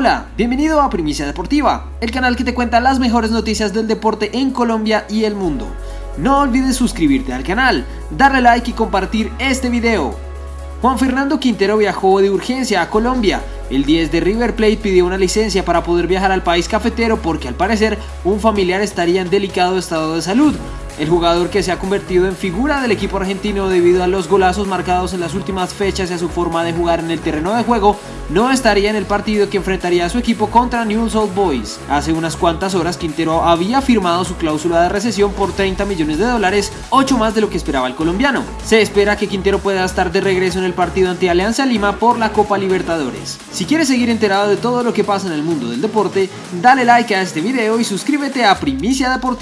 Hola, bienvenido a Primicia Deportiva, el canal que te cuenta las mejores noticias del deporte en Colombia y el mundo. No olvides suscribirte al canal, darle like y compartir este video. Juan Fernando Quintero viajó de urgencia a Colombia. El 10 de River Plate pidió una licencia para poder viajar al país cafetero porque al parecer un familiar estaría en delicado estado de salud. El jugador que se ha convertido en figura del equipo argentino debido a los golazos marcados en las últimas fechas y a su forma de jugar en el terreno de juego, no estaría en el partido que enfrentaría a su equipo contra Newell's Old Boys. Hace unas cuantas horas Quintero había firmado su cláusula de recesión por 30 millones de dólares, 8 más de lo que esperaba el colombiano. Se espera que Quintero pueda estar de regreso en el partido ante Alianza Lima por la Copa Libertadores. Si quieres seguir enterado de todo lo que pasa en el mundo del deporte, dale like a este video y suscríbete a Primicia Deportiva.